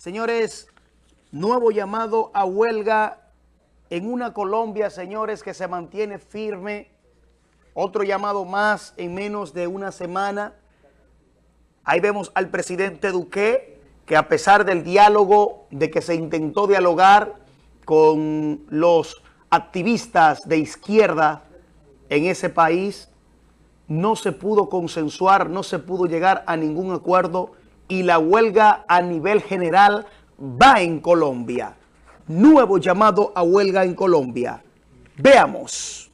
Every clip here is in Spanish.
Señores, nuevo llamado a huelga en una Colombia, señores, que se mantiene firme. Otro llamado más en menos de una semana. Ahí vemos al presidente Duque, que a pesar del diálogo, de que se intentó dialogar con los activistas de izquierda en ese país, no se pudo consensuar, no se pudo llegar a ningún acuerdo y la huelga a nivel general va en Colombia. Nuevo llamado a huelga en Colombia. Veamos.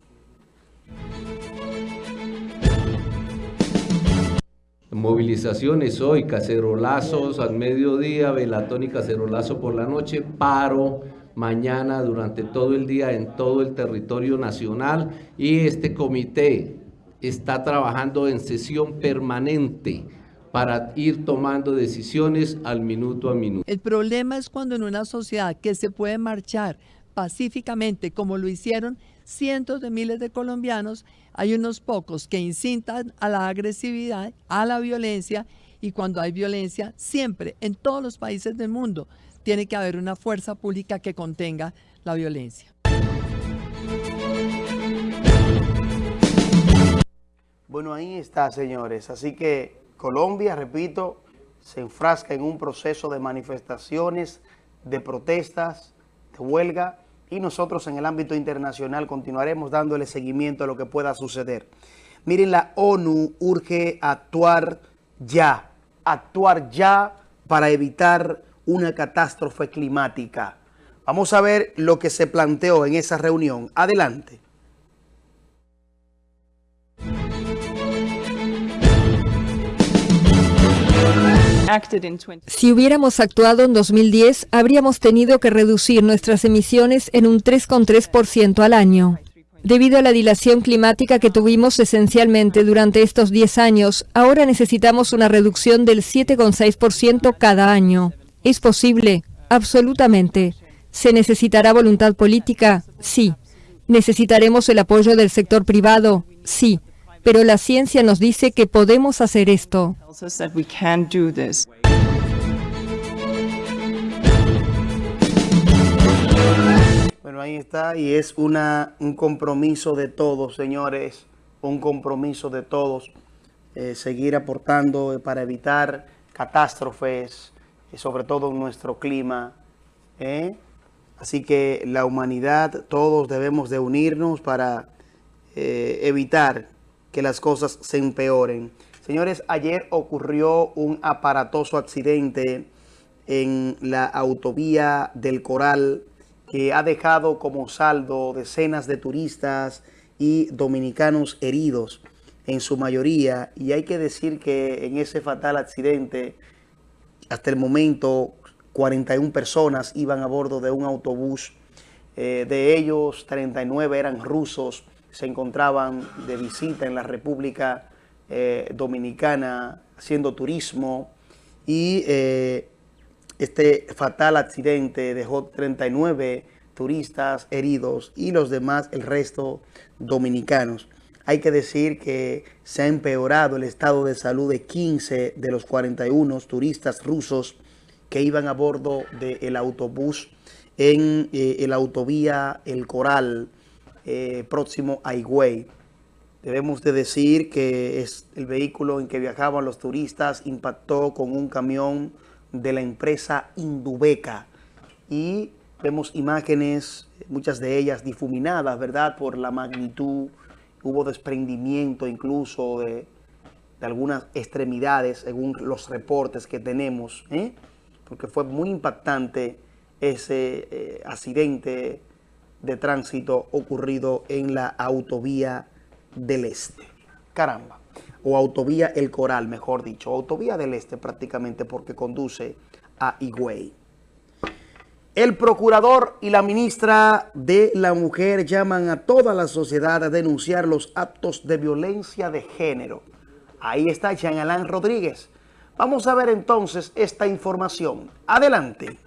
Movilizaciones hoy, cacerolazos al mediodía, velatón y cacerolazo por la noche, paro mañana durante todo el día en todo el territorio nacional y este comité está trabajando en sesión permanente para ir tomando decisiones al minuto a minuto. El problema es cuando en una sociedad que se puede marchar pacíficamente, como lo hicieron cientos de miles de colombianos, hay unos pocos que incitan a la agresividad, a la violencia, y cuando hay violencia, siempre, en todos los países del mundo, tiene que haber una fuerza pública que contenga la violencia. Bueno, ahí está, señores. Así que Colombia, repito, se enfrasca en un proceso de manifestaciones, de protestas, de huelga, y nosotros en el ámbito internacional continuaremos dándole seguimiento a lo que pueda suceder. Miren, la ONU urge actuar ya, actuar ya para evitar una catástrofe climática. Vamos a ver lo que se planteó en esa reunión. Adelante. Si hubiéramos actuado en 2010, habríamos tenido que reducir nuestras emisiones en un 3,3% al año. Debido a la dilación climática que tuvimos esencialmente durante estos 10 años, ahora necesitamos una reducción del 7,6% cada año. ¿Es posible? Absolutamente. ¿Se necesitará voluntad política? Sí. ¿Necesitaremos el apoyo del sector privado? Sí pero la ciencia nos dice que podemos hacer esto. Bueno, ahí está, y es una, un compromiso de todos, señores, un compromiso de todos, eh, seguir aportando para evitar catástrofes, y sobre todo en nuestro clima. ¿eh? Así que la humanidad, todos debemos de unirnos para eh, evitar que las cosas se empeoren. Señores, ayer ocurrió un aparatoso accidente en la autovía del Coral que ha dejado como saldo decenas de turistas y dominicanos heridos en su mayoría. Y hay que decir que en ese fatal accidente, hasta el momento, 41 personas iban a bordo de un autobús. Eh, de ellos, 39 eran rusos se encontraban de visita en la República eh, Dominicana haciendo turismo y eh, este fatal accidente dejó 39 turistas heridos y los demás, el resto, dominicanos. Hay que decir que se ha empeorado el estado de salud de 15 de los 41 turistas rusos que iban a bordo del autobús en eh, el autovía El Coral, eh, próximo a Higüey. Debemos de decir que es el vehículo en que viajaban los turistas impactó con un camión de la empresa Indubeca y vemos imágenes, muchas de ellas difuminadas, ¿verdad? Por la magnitud, hubo desprendimiento incluso de, algunas extremidades según los reportes que tenemos, ¿eh? porque fue muy impactante ese eh, accidente de tránsito ocurrido en la autovía del Este. Caramba. O autovía El Coral, mejor dicho. Autovía del Este prácticamente porque conduce a Higüey. El procurador y la ministra de la Mujer llaman a toda la sociedad a denunciar los actos de violencia de género. Ahí está Jean Alain Rodríguez. Vamos a ver entonces esta información. Adelante.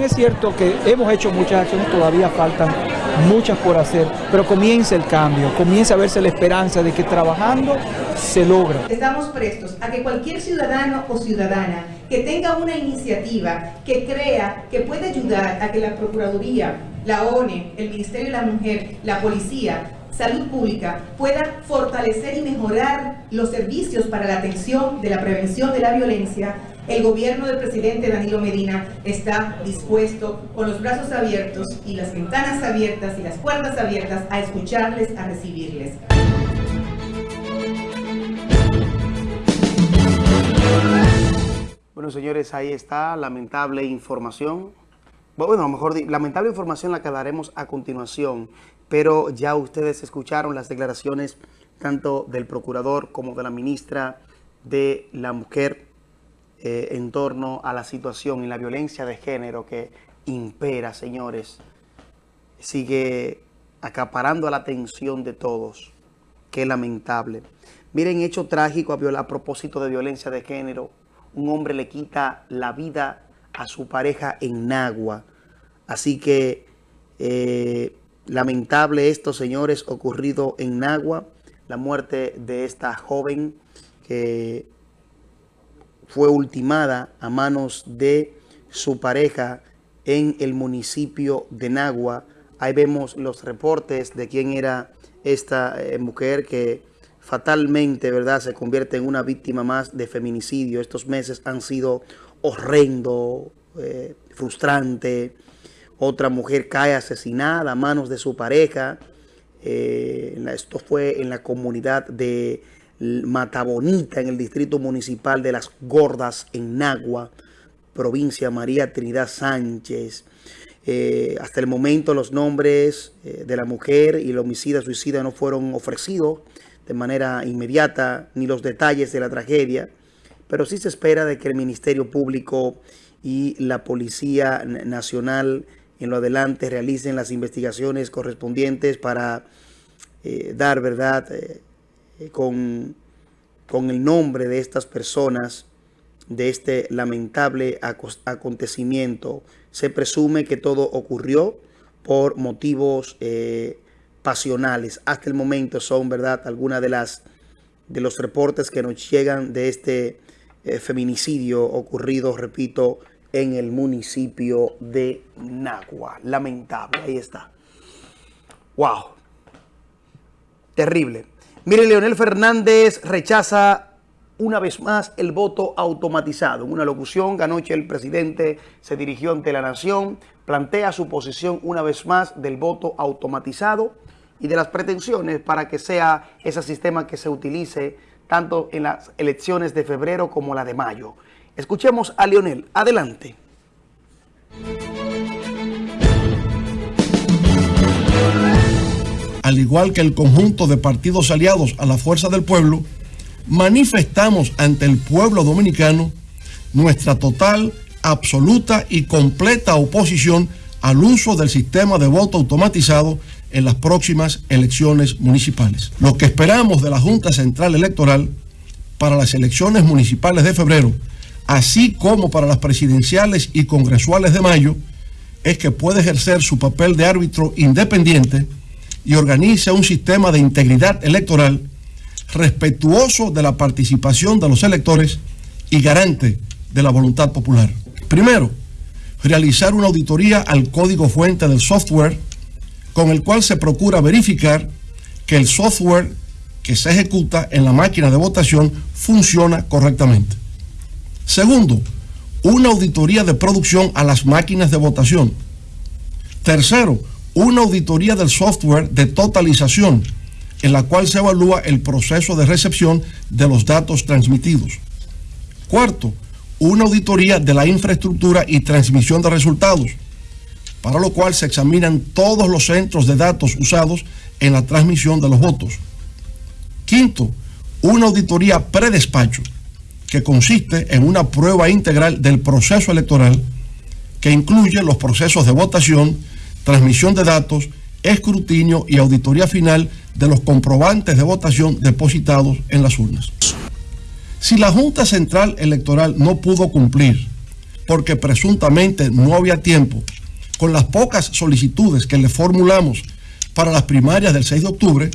Es cierto que hemos hecho muchas acciones, todavía faltan muchas por hacer, pero comienza el cambio, comienza a verse la esperanza de que trabajando se logra. Estamos prestos a que cualquier ciudadano o ciudadana que tenga una iniciativa que crea que puede ayudar a que la Procuraduría, la ONE, el Ministerio de la Mujer, la Policía, Salud Pública pueda fortalecer y mejorar los servicios para la atención de la prevención de la violencia, el gobierno del presidente Danilo Medina está dispuesto con los brazos abiertos y las ventanas abiertas y las puertas abiertas a escucharles, a recibirles. Bueno, señores, ahí está lamentable información. Bueno, lo mejor lamentable información la que daremos a continuación, pero ya ustedes escucharon las declaraciones tanto del procurador como de la ministra de la Mujer eh, en torno a la situación y la violencia de género que impera, señores. Sigue acaparando la atención de todos. Qué lamentable. Miren, hecho trágico a, a propósito de violencia de género. Un hombre le quita la vida a su pareja en Nagua. Así que eh, lamentable esto, señores, ocurrido en Nagua. La muerte de esta joven que fue ultimada a manos de su pareja en el municipio de Nagua. Ahí vemos los reportes de quién era esta eh, mujer que fatalmente, ¿verdad?, se convierte en una víctima más de feminicidio. Estos meses han sido horrendo, eh, frustrante. Otra mujer cae asesinada a manos de su pareja. Eh, esto fue en la comunidad de Matabonita, en el distrito municipal de Las Gordas, en Nagua, provincia María Trinidad Sánchez. Eh, hasta el momento los nombres de la mujer y el homicida suicida no fueron ofrecidos de manera inmediata ni los detalles de la tragedia, pero sí se espera de que el Ministerio Público y la Policía Nacional en lo adelante realicen las investigaciones correspondientes para eh, dar verdad con, con el nombre de estas personas de este lamentable acontecimiento. Se presume que todo ocurrió por motivos eh, pasionales. Hasta el momento son, ¿verdad?, algunas de las de los reportes que nos llegan de este eh, feminicidio ocurrido, repito, en el municipio de Nagua. Lamentable, ahí está. Wow. Terrible. Mire, Leonel Fernández rechaza una vez más el voto automatizado. En una locución anoche el presidente se dirigió ante la nación, plantea su posición una vez más del voto automatizado y de las pretensiones para que sea ese sistema que se utilice tanto en las elecciones de febrero como la de mayo. Escuchemos a Lionel. Adelante. Al igual que el conjunto de partidos aliados a la Fuerza del Pueblo, manifestamos ante el pueblo dominicano nuestra total, absoluta y completa oposición al uso del sistema de voto automatizado en las próximas elecciones municipales. Lo que esperamos de la Junta Central Electoral para las elecciones municipales de febrero, así como para las presidenciales y congresuales de mayo, es que pueda ejercer su papel de árbitro independiente y organice un sistema de integridad electoral respetuoso de la participación de los electores y garante de la voluntad popular. Primero, realizar una auditoría al código fuente del software con el cual se procura verificar que el software que se ejecuta en la máquina de votación funciona correctamente. Segundo, una auditoría de producción a las máquinas de votación. Tercero, una auditoría del software de totalización, en la cual se evalúa el proceso de recepción de los datos transmitidos. Cuarto, una auditoría de la infraestructura y transmisión de resultados para lo cual se examinan todos los centros de datos usados en la transmisión de los votos. Quinto, una auditoría predespacho, que consiste en una prueba integral del proceso electoral que incluye los procesos de votación, transmisión de datos, escrutinio y auditoría final de los comprobantes de votación depositados en las urnas. Si la Junta Central Electoral no pudo cumplir porque presuntamente no había tiempo con las pocas solicitudes que le formulamos para las primarias del 6 de octubre,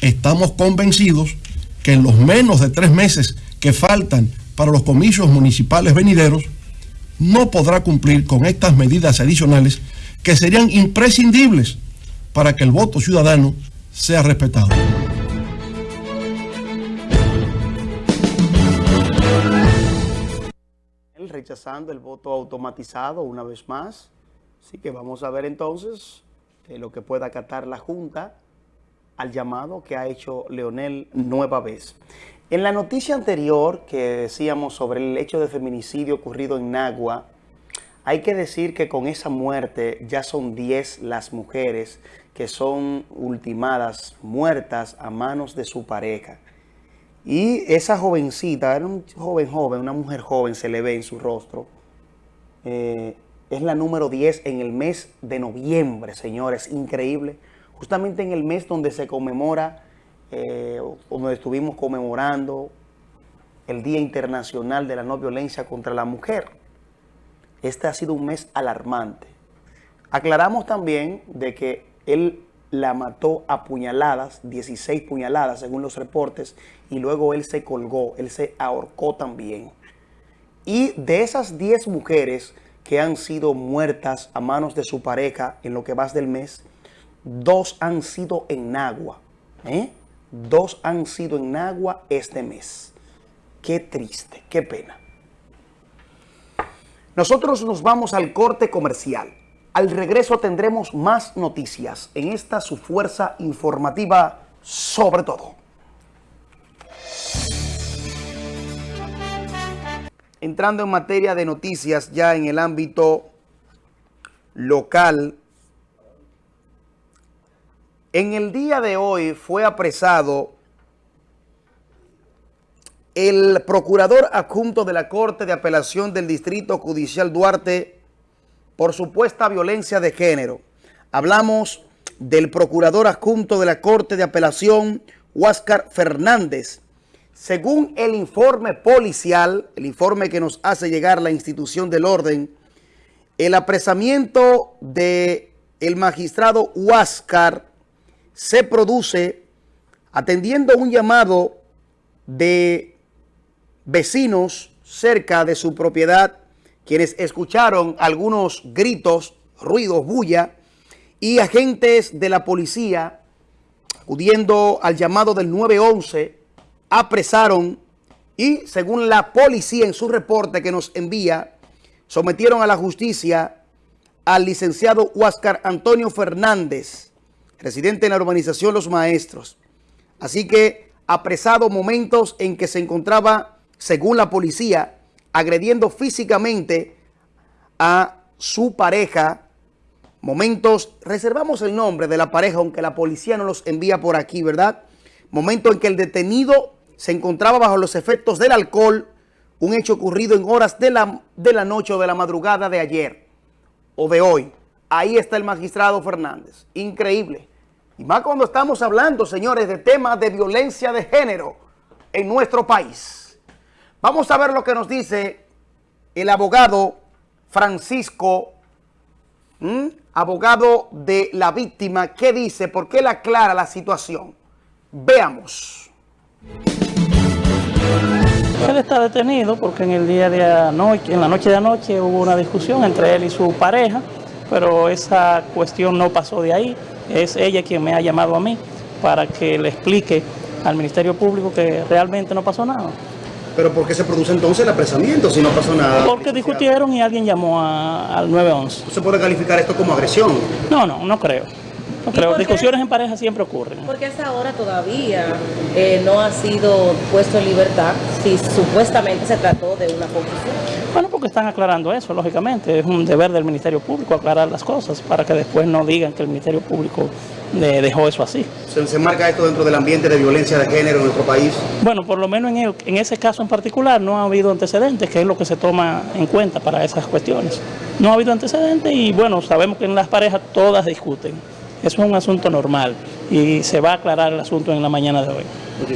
estamos convencidos que en los menos de tres meses que faltan para los comicios municipales venideros, no podrá cumplir con estas medidas adicionales que serían imprescindibles para que el voto ciudadano sea respetado. Rechazando el voto automatizado una vez más. Así que vamos a ver entonces eh, lo que pueda acatar la Junta al llamado que ha hecho Leonel nueva vez. En la noticia anterior que decíamos sobre el hecho de feminicidio ocurrido en Nagua, hay que decir que con esa muerte ya son 10 las mujeres que son ultimadas, muertas a manos de su pareja. Y esa jovencita, era un joven joven, una mujer joven, se le ve en su rostro, eh, es la número 10 en el mes de noviembre, señores, increíble. Justamente en el mes donde se conmemora, eh, donde estuvimos conmemorando el Día Internacional de la No Violencia contra la Mujer. Este ha sido un mes alarmante. Aclaramos también de que él la mató a puñaladas, 16 puñaladas según los reportes, y luego él se colgó, él se ahorcó también. Y de esas 10 mujeres que han sido muertas a manos de su pareja en lo que va del mes, dos han sido en agua. ¿eh? Dos han sido en agua este mes. Qué triste, qué pena. Nosotros nos vamos al corte comercial. Al regreso tendremos más noticias en esta su fuerza informativa sobre todo. Entrando en materia de noticias ya en el ámbito local, en el día de hoy fue apresado el procurador adjunto de la Corte de Apelación del Distrito Judicial Duarte por supuesta violencia de género. Hablamos del procurador adjunto de la Corte de Apelación, Huáscar Fernández. Según el informe policial, el informe que nos hace llegar la institución del orden, el apresamiento de el magistrado Huáscar se produce atendiendo un llamado de vecinos cerca de su propiedad quienes escucharon algunos gritos, ruidos, bulla, y agentes de la policía, acudiendo al llamado del 911, apresaron y, según la policía en su reporte que nos envía, sometieron a la justicia al licenciado Huáscar Antonio Fernández, residente en la urbanización Los Maestros. Así que apresado momentos en que se encontraba, según la policía, agrediendo físicamente a su pareja. Momentos, reservamos el nombre de la pareja, aunque la policía no los envía por aquí, ¿verdad? Momento en que el detenido se encontraba bajo los efectos del alcohol, un hecho ocurrido en horas de la, de la noche o de la madrugada de ayer o de hoy. Ahí está el magistrado Fernández. Increíble. Y más cuando estamos hablando, señores, de temas de violencia de género en nuestro país. Vamos a ver lo que nos dice el abogado Francisco, abogado de la víctima. ¿Qué dice? ¿Por qué le aclara la situación? Veamos. Él está detenido porque en el día de anoche, en la noche de anoche hubo una discusión entre él y su pareja, pero esa cuestión no pasó de ahí. Es ella quien me ha llamado a mí para que le explique al Ministerio Público que realmente no pasó nada. ¿Pero por qué se produce entonces el apresamiento si no pasó nada? Porque discutieron y alguien llamó al 911. ¿Se puede calificar esto como agresión? No, no, no creo. No creo. Discusiones en pareja siempre ocurren. Porque hasta ahora todavía eh, no ha sido puesto en libertad si supuestamente se trató de una confusión. Bueno, porque están aclarando eso, lógicamente. Es un deber del Ministerio Público aclarar las cosas para que después no digan que el Ministerio Público dejó eso así. ¿Se, ¿Se, marca esto dentro del ambiente de violencia de género en nuestro país? Bueno, por lo menos en, en ese caso en particular no ha habido antecedentes, que es lo que se toma en cuenta para esas cuestiones. No ha habido antecedentes y bueno, sabemos que en las parejas todas discuten. Eso es un asunto normal y se va a aclarar el asunto en la mañana de hoy.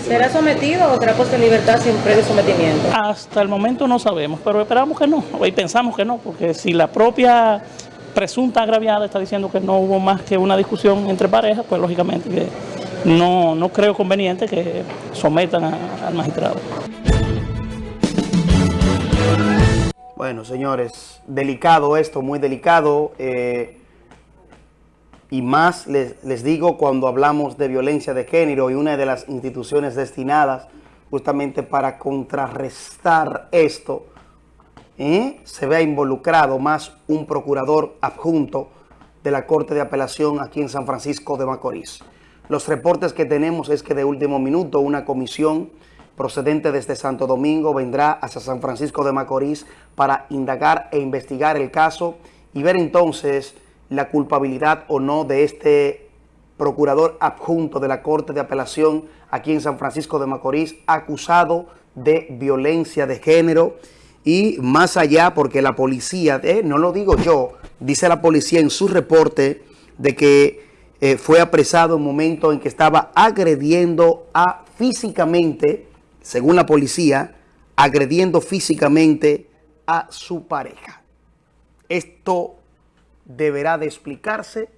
¿Será sometido o será puesto en libertad sin previo sometimiento? Hasta el momento no sabemos, pero esperamos que no, y pensamos que no, porque si la propia presunta agraviada está diciendo que no hubo más que una discusión entre parejas, pues lógicamente que no, no creo conveniente que sometan al magistrado. Bueno, señores, delicado esto, muy delicado. Eh, y más les, les, digo cuando hablamos de violencia de género y una de las instituciones destinadas justamente para contrarrestar esto, ¿eh? se vea involucrado más un procurador adjunto de la Corte de Apelación aquí en San Francisco de Macorís. Los reportes que tenemos es que de último minuto una comisión procedente desde Santo Domingo vendrá hacia San Francisco de Macorís para indagar e investigar el caso y ver entonces la culpabilidad o no de este procurador adjunto de la Corte de Apelación aquí en San Francisco de Macorís acusado de violencia de género y más allá porque la policía, eh, no lo digo yo, dice la policía en su reporte de que eh, fue apresado en un momento en que estaba agrediendo a físicamente, según la policía, agrediendo físicamente a su pareja. Esto deberá de explicarse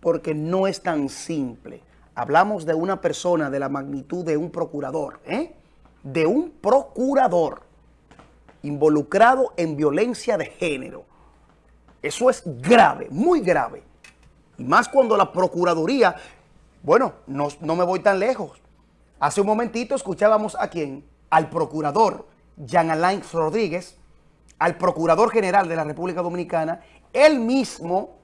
porque no es tan simple. Hablamos de una persona de la magnitud de un procurador, ¿eh? de un procurador involucrado en violencia de género. Eso es grave, muy grave. Y más cuando la Procuraduría, bueno, no, no me voy tan lejos. Hace un momentito escuchábamos a quién, al procurador Jean Alain Rodríguez, al Procurador General de la República Dominicana, él mismo,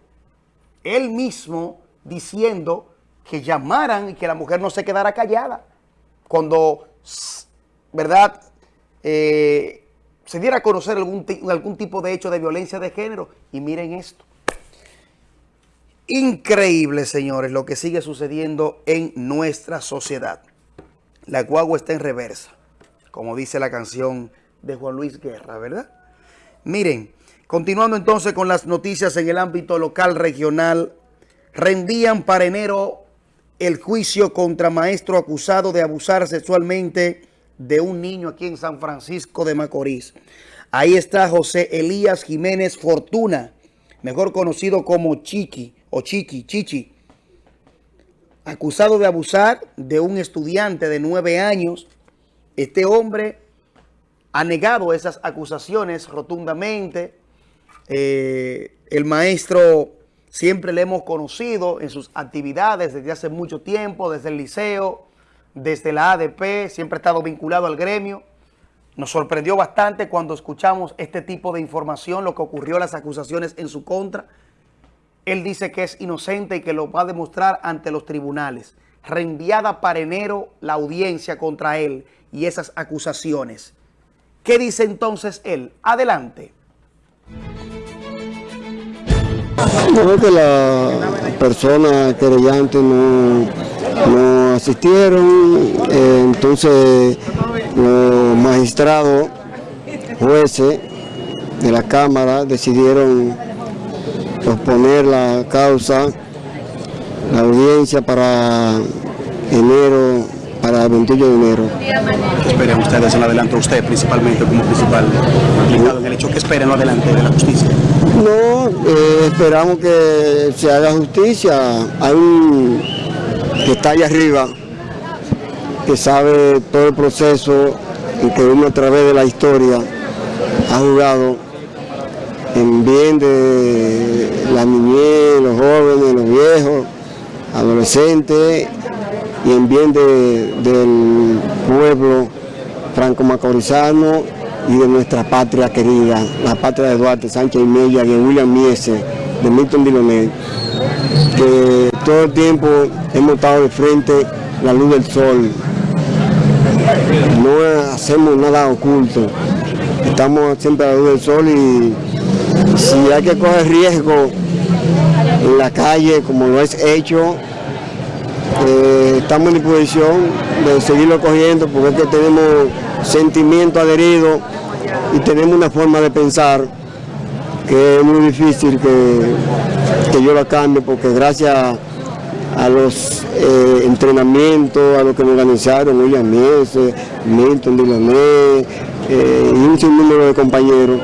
él mismo diciendo que llamaran y que la mujer no se quedara callada. Cuando, ¿verdad?, eh, se diera a conocer algún, algún tipo de hecho de violencia de género. Y miren esto. Increíble, señores, lo que sigue sucediendo en nuestra sociedad. La guagua está en reversa, como dice la canción de Juan Luis Guerra, ¿verdad? Miren, continuando entonces con las noticias en el ámbito local, regional, rendían para enero el juicio contra maestro acusado de abusar sexualmente de un niño aquí en San Francisco de Macorís. Ahí está José Elías Jiménez Fortuna, mejor conocido como Chiqui o Chiqui, Chichi, acusado de abusar de un estudiante de nueve años. Este hombre ha negado esas acusaciones rotundamente. Eh, el maestro siempre le hemos conocido en sus actividades desde hace mucho tiempo, desde el liceo, desde la ADP, siempre ha estado vinculado al gremio. Nos sorprendió bastante cuando escuchamos este tipo de información, lo que ocurrió, las acusaciones en su contra. Él dice que es inocente y que lo va a demostrar ante los tribunales. Reenviada para enero la audiencia contra él y esas acusaciones. ¿Qué dice entonces él? Adelante. No que la persona querellante no no asistieron, eh, entonces los magistrados, jueces de la Cámara decidieron posponer la causa, la audiencia para enero, para el 21 de enero. ¿Qué esperan ustedes en adelante, usted principalmente como principal implicado en el hecho? ¿Qué esperan en adelante de la justicia? No, eh, esperamos que se haga justicia. Hay un que está allá arriba, que sabe todo el proceso y que uno a través de la historia ha jugado en bien de la niñez, los jóvenes, los viejos, adolescentes y en bien del pueblo franco-macorizano y de nuestra patria querida, la patria de Duarte, Sánchez y Mella, de William Miese, de Milton Dilonet, que todo el tiempo hemos estado de frente la luz del sol. No hacemos nada oculto. Estamos siempre a la luz del sol y si hay que coger riesgo en la calle, como lo es hecho, eh, estamos en disposición de seguirlo cogiendo porque tenemos sentimiento adherido y tenemos una forma de pensar que es muy difícil que, que yo la cambie porque gracias a los eh, entrenamientos, a lo que me organizaron, William Mies, Milton Diloné eh, y un sinnúmero de compañeros.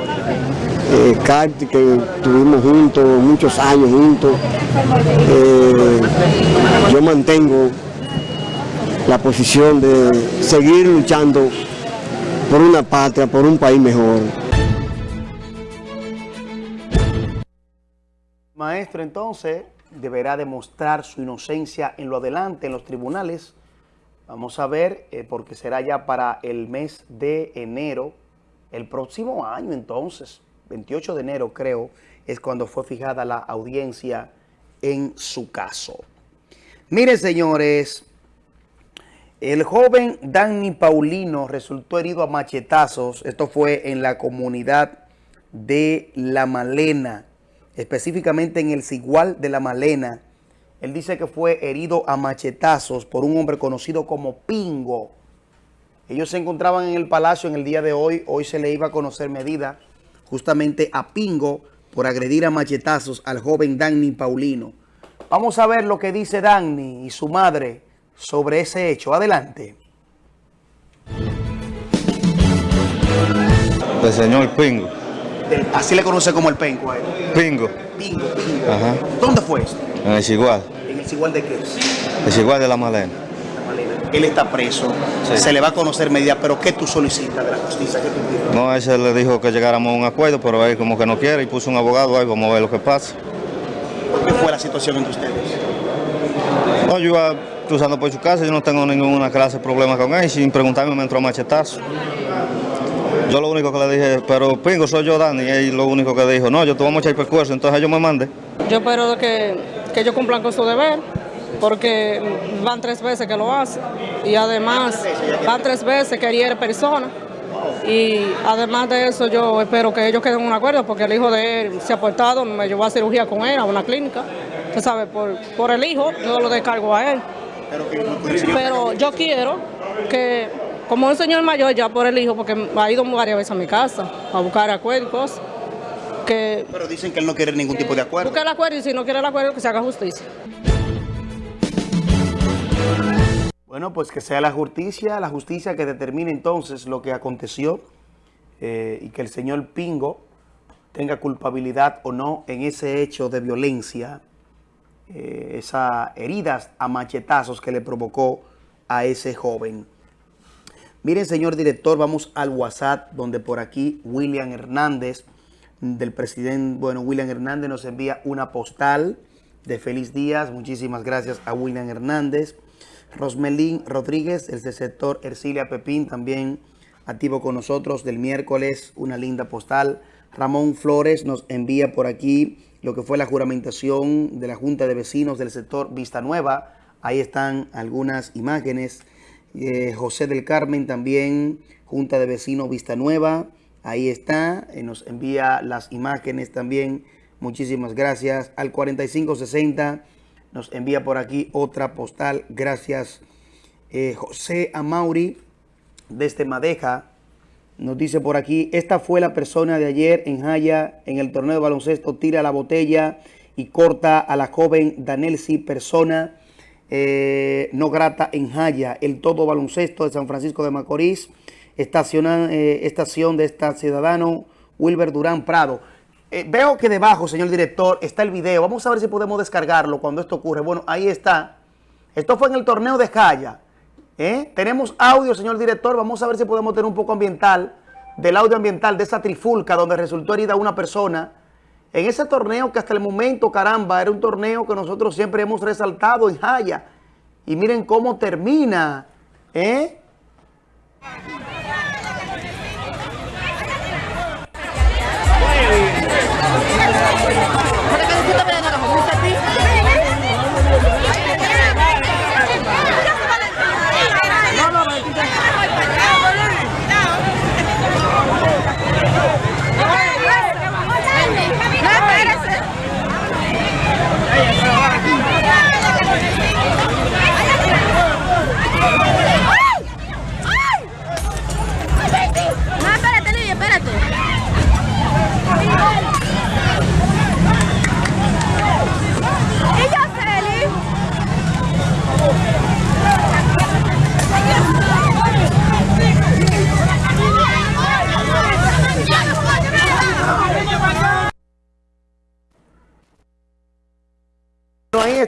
eh, Carti, que estuvimos juntos, muchos años juntos. Eh, yo mantengo la posición de seguir luchando por una patria, por un país mejor. Maestro, entonces, deberá demostrar su inocencia en lo adelante, en los tribunales. Vamos a ver, eh, porque será ya para el mes de enero, el próximo año entonces, 28 de enero creo, es cuando fue fijada la audiencia en su caso. Miren, señores, el joven Danny Paulino resultó herido a machetazos. Esto fue en la comunidad de La Malena, específicamente en el Cigual de La Malena. Él dice que fue herido a machetazos por un hombre conocido como Pingo. Ellos se encontraban en el palacio en el día de hoy. Hoy se le iba a conocer medida justamente a Pingo por agredir a machetazos al joven Danny Paulino. Vamos a ver lo que dice Danny y su madre sobre ese hecho. Adelante. El señor Pingo. Del- así le conoce como el penco a él. Pingo. Pingo, Pingo. Ajá. ¿Dónde fue esto? En el Cigual. En el Cigual de qué? El Cigual de la Malena. Él está preso. Sí. Se le va a conocer medida, pero ¿qué tú solicitas de la justicia? ¿Qué tú? No, ese le dijo que llegáramos a un acuerdo, pero él como que no quiere y puso un abogado ahí, vamos a ver lo que pasa. ¿Qué fue la situación entre ustedes? No, yo iba cruzando por su casa, yo no tengo ninguna clase de problema con él, sin preguntarme me entró a machetazo. Yo lo único que le dije, pero Pingo, soy yo, Dani, y él lo único que dijo, no, yo te vamos a echar percuerzo, entonces yo me mandé. Yo espero que, que ellos cumplan con su deber, porque van tres veces que lo hacen. Y además, van tres veces que hiere personas. Y además de eso, yo espero que ellos queden en un acuerdo, porque el hijo de él se ha portado, me llevó a cirugía con él, a una clínica. Usted sabe, por, por el hijo, yo lo descargo a él. Pero yo quiero que, como un señor mayor, ya por el hijo, porque ha ido varias veces a mi casa a buscar acuerdos y cosas, que Pero dicen que él no quiere ningún tipo de acuerdo. busque el acuerdo y si no quiere el acuerdo, que se haga justicia. Bueno, pues que sea la justicia, la justicia que determine entonces lo que aconteció eh, y que el señor Pingo tenga culpabilidad o no en ese hecho de violencia, eh, esas heridas a machetazos que le provocó a ese joven. Miren, señor director, vamos al WhatsApp, donde por aquí William Hernández, del presidente, bueno, William Hernández nos envía una postal de feliz días. Muchísimas gracias a William Hernández. Rosmelín Rodríguez, el sector Ercilia Pepín, también activo con nosotros del miércoles, una linda postal. Ramón Flores nos envía por aquí lo que fue la juramentación de la Junta de Vecinos del sector Vista Nueva. Ahí están algunas imágenes. Eh, José del Carmen también, Junta de Vecinos Vista Nueva. Ahí está, eh, nos envía las imágenes también. Muchísimas gracias. Al 4560 nos envía por aquí otra postal. Gracias. Eh, José Amauri, desde Madeja, nos dice por aquí, esta fue la persona de ayer en Jaya, en el torneo de baloncesto, tira la botella y corta a la joven Danelsi, persona eh, no grata en Jaya, el todo baloncesto de San Francisco de Macorís, eh, estación de esta ciudadano Wilber Durán Prado. Eh, veo que debajo, señor director, está el video. Vamos a ver si podemos descargarlo cuando esto ocurre. Bueno, ahí está. Esto fue en el torneo de Jaya. ¿Eh? Tenemos audio, señor director. Vamos a ver si podemos tener un poco ambiental, del audio ambiental de esa trifulca donde resultó herida una persona. En ese torneo que hasta el momento, caramba, era un torneo que nosotros siempre hemos resaltado en Jaya. Y miren cómo termina. ¿Eh?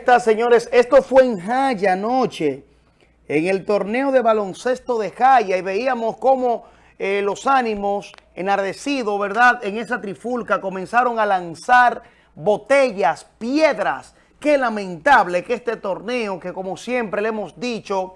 Está, señores. Esto fue en Jaya anoche, en el torneo de baloncesto de Jaya, y veíamos cómo eh, los ánimos enardecidos, ¿verdad? En esa trifulca comenzaron a lanzar botellas, piedras. Qué lamentable que este torneo, que como siempre le hemos dicho,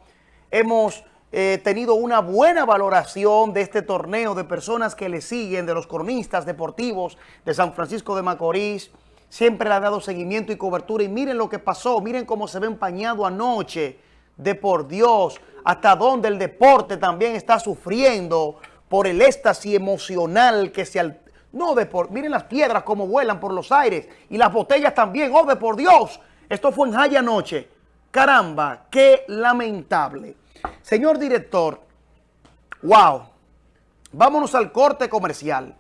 hemos eh, tenido una buena valoración de este torneo de personas que le siguen, de los cronistas deportivos de San Francisco de Macorís, siempre le ha dado seguimiento y cobertura. Y miren lo que pasó, miren cómo se ve empañado anoche, de por Dios, hasta donde el deporte también está sufriendo por el éxtasis emocional que se... no, de por... Miren las piedras como vuelan por los aires y las botellas también. ¡Oh, de por Dios! Esto fue en Jaya anoche. Caramba, qué lamentable. Señor director, wow. Vámonos al corte comercial.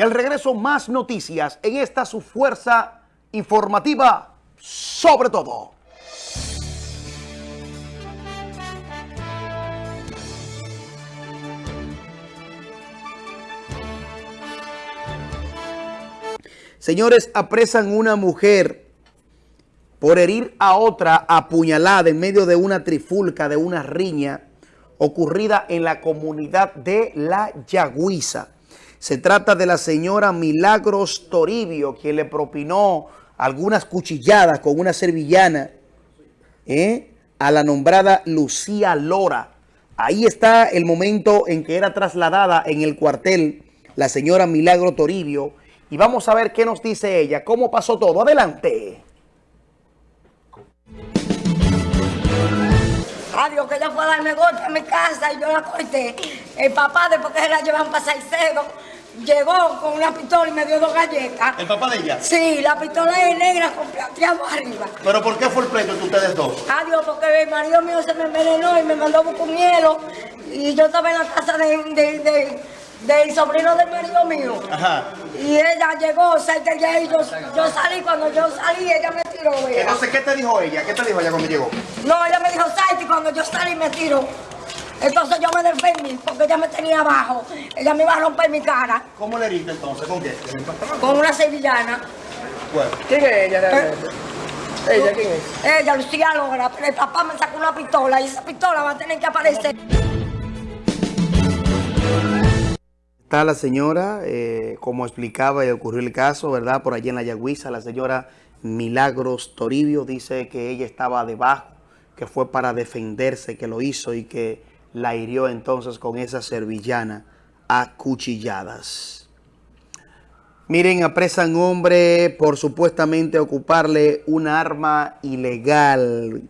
Y al regreso más noticias en esta su fuerza informativa sobre todo. Señores, apresan una mujer por herir a otra apuñalada en medio de una trifulca, de una riña ocurrida en la comunidad de La Yagüiza. Se trata de la señora Milagros Toribio, quien le propinó algunas cuchilladas con una servillana ¿eh? a la nombrada Lucía Lora. Ahí está el momento en que era trasladada en el cuartel la señora Milagro Toribio. Y vamos a ver qué nos dice ella, cómo pasó todo. Adelante. Adiós, que ella fue a darme golpe a mi casa y yo la corté. El papá, después que se la llevan para Salcedo, llegó con una pistola y me dio dos galletas. ¿El papá de ella? Sí, la pistola es negra con plateado arriba. ¿Pero por qué fue el pleito entre ustedes dos? Adiós, porque el marido mío se me envenenó y me mandó a buscar un hielo. Y yo estaba en la casa de, de, de, del sobrino del marido mío. Ajá. Y ella llegó, cerca de ahí, yo, yo salí, cuando yo salí, ella me tiró. Entonces, ¿qué te dijo ella? ¿Qué te dijo ella cuando llegó? No, ella me dijo, salte, y cuando yo salí me tiró. Entonces yo me defendí, porque ella me tenía abajo. Ella me iba a romper mi cara ¿Cómo le heriste entonces? ¿Con qué? con una sevillana. Bueno. ¿Quién es ella realmente? ¿Ella quién es? Ella, Lucía Lora, pero el papá me sacó una pistola y esa pistola va a tener que aparecer. Está la señora, eh, como explicaba y ocurrió el caso, ¿verdad? Por allí en la Yagüiza, la señora Milagros Toribio dice que ella estaba debajo, que fue para defenderse, que lo hizo y que la hirió entonces con esa servillana a cuchilladas. Miren, apresan hombre por supuestamente ocuparle un arma ilegal.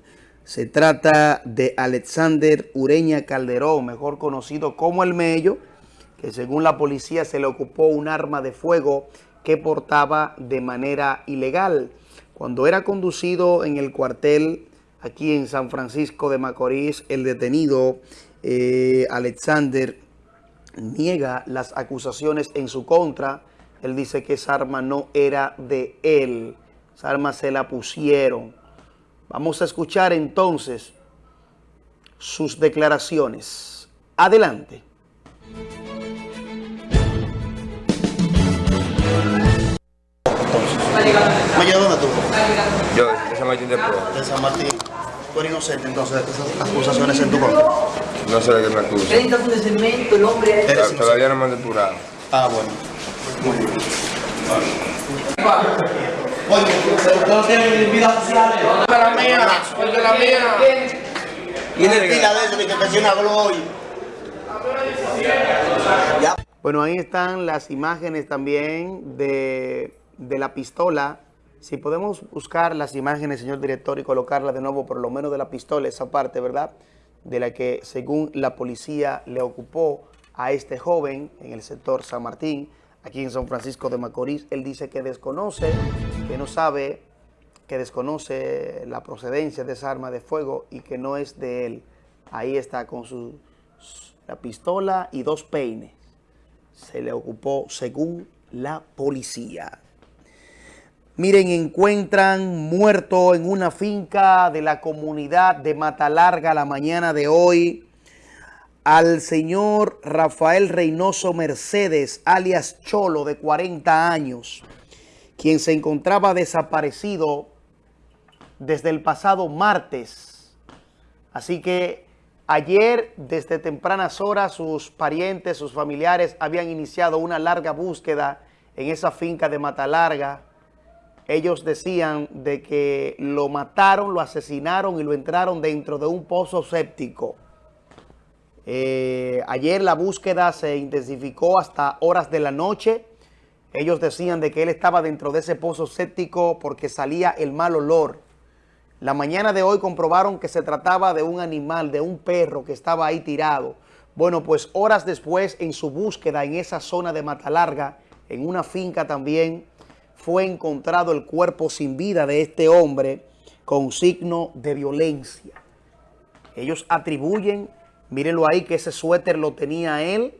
Se trata de Alexander Ureña Calderón, mejor conocido como El Mello, que según la policía se le ocupó un arma de fuego que portaba de manera ilegal. Cuando era conducido en el cuartel aquí en San Francisco de Macorís, el detenido eh, Alexander niega las acusaciones en su contra. Él dice que esa arma no era de él. Esa arma se la pusieron. Vamos a escuchar entonces sus declaraciones. Adelante. Oye, ¿dónde tú? Yo, de San Martín de Porres. De San Martín. Tú eres inocente entonces de esas acusaciones en tu contra. No sé de qué me de cemento, el hombre... Tod- Todavía no me han depurado. Ah, bueno. Muy bien. Oye, ¿ustedes no tienen vida social? la mía, porque la mía. Y de eso, de que hoy. Bueno, ahí están las imágenes también de, de la pistola. Si podemos buscar las imágenes, señor director, y colocarlas de nuevo, por lo menos de la pistola, esa parte, ¿verdad? De la que, según la policía, le ocupó a este joven en el sector San Martín, aquí en San Francisco de Macorís. Él dice que desconoce, que no sabe, que desconoce la procedencia de esa arma de fuego y que no es de él. Ahí está con su la pistola y dos peines. Se le ocupó según la policía. Miren, encuentran muerto en una finca de la comunidad de Matalarga la mañana de hoy al señor Rafael Reynoso Mercedes, alias Cholo, de 40 años, quien se encontraba desaparecido desde el pasado martes. Así que ayer, desde tempranas horas, sus parientes, sus familiares habían iniciado una larga búsqueda en esa finca de Mata Larga. Ellos decían de que lo mataron, lo asesinaron y lo entraron dentro de un pozo séptico. Eh, ayer la búsqueda se intensificó hasta horas de la noche. Ellos decían de que él estaba dentro de ese pozo séptico porque salía el mal olor. La mañana de hoy comprobaron que se trataba de un animal, de un perro que estaba ahí tirado. Bueno, pues horas después en su búsqueda en esa zona de Mata Larga, en una finca también, fue encontrado el cuerpo sin vida de este hombre con signo de violencia. Ellos atribuyen, mírenlo ahí, que ese suéter lo tenía él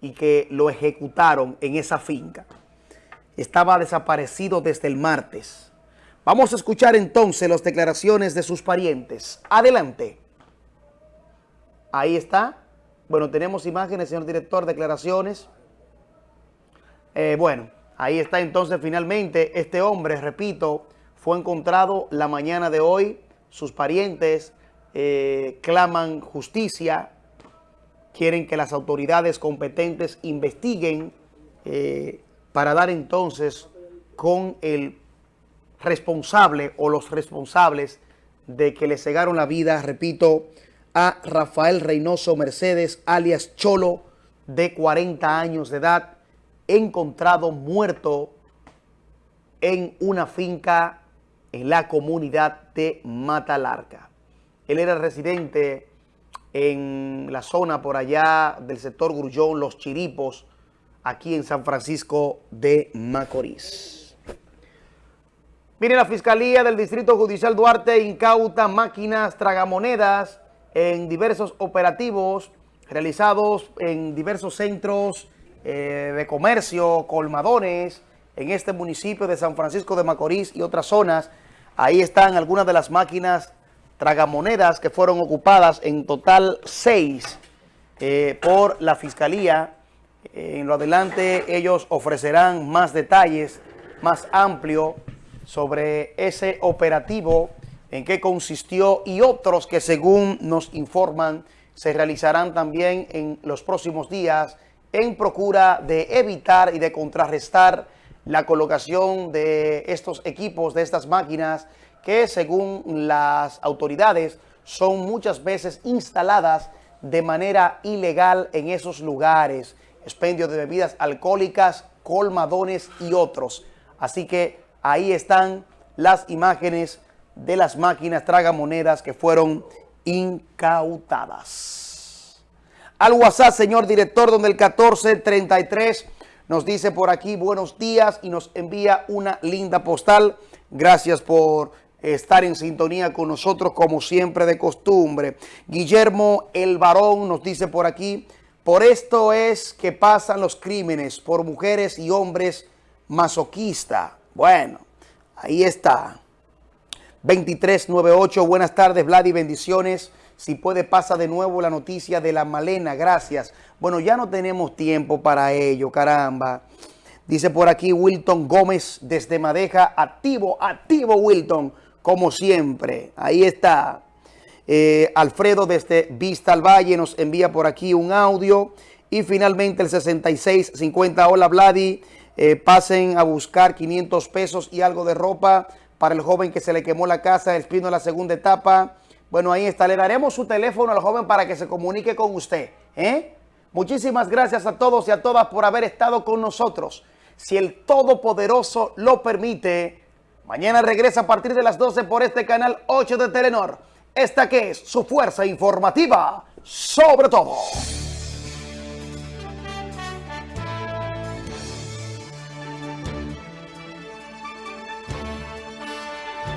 y que lo ejecutaron en esa finca. Estaba desaparecido desde el martes. Vamos a escuchar entonces las declaraciones de sus parientes. Adelante. Ahí está. Bueno, tenemos imágenes, señor director, declaraciones. Eh, bueno, ahí está entonces finalmente este hombre, repito, fue encontrado la mañana de hoy. Sus parientes eh, claman justicia, quieren que las autoridades competentes investiguen eh, para dar entonces con el responsable o los responsables de que le cegaron la vida, repito, a Rafael Reynoso Mercedes, alias Cholo, de 40 años de edad, encontrado muerto en una finca en la comunidad de Matalarca. Él era residente en la zona por allá del sector Grullón, Los Chiripos, aquí en San Francisco de Macorís. Mire, la Fiscalía del Distrito Judicial Duarte incauta máquinas tragamonedas en diversos operativos realizados en diversos centros eh, de comercio, colmadones, en este municipio de San Francisco de Macorís y otras zonas. Ahí están algunas de las máquinas tragamonedas que fueron ocupadas, en total seis, eh, por la Fiscalía. En lo adelante ellos ofrecerán más detalles, más amplio sobre ese operativo, en qué consistió y otros que según nos informan se realizarán también en los próximos días en procura de evitar y de contrarrestar la colocación de estos equipos, de estas máquinas que según las autoridades son muchas veces instaladas de manera ilegal en esos lugares, expendio de bebidas alcohólicas, colmadones y otros. Así que Ahí están las imágenes de las máquinas tragamonedas que fueron incautadas. Al WhatsApp, señor director, donde el 1433 nos dice por aquí buenos días y nos envía una linda postal. Gracias por estar en sintonía con nosotros como siempre de costumbre. Guillermo El Varón nos dice por aquí, por esto es que pasan los crímenes por mujeres y hombres masoquistas. Bueno, ahí está. 2398, buenas tardes, Vladi, bendiciones. Si puede, pasa de nuevo la noticia de la Malena, gracias. Bueno, ya no tenemos tiempo para ello, caramba. Dice por aquí Wilton Gómez desde Madeja, activo, activo Wilton, como siempre. Ahí está. Eh, Alfredo desde Vista al Valle nos envía por aquí un audio. Y finalmente el 6650, hola Vladi. Eh, pasen a buscar 500 pesos y algo de ropa para el joven que se le quemó la casa, el pino de la segunda etapa. Bueno, ahí está. Le daremos su teléfono al joven para que se comunique con usted. ¿eh? Muchísimas gracias a todos y a todas por haber estado con nosotros. Si el Todopoderoso lo permite, mañana regresa a partir de las 12 por este canal 8 de Telenor. Esta que es su fuerza informativa sobre todo.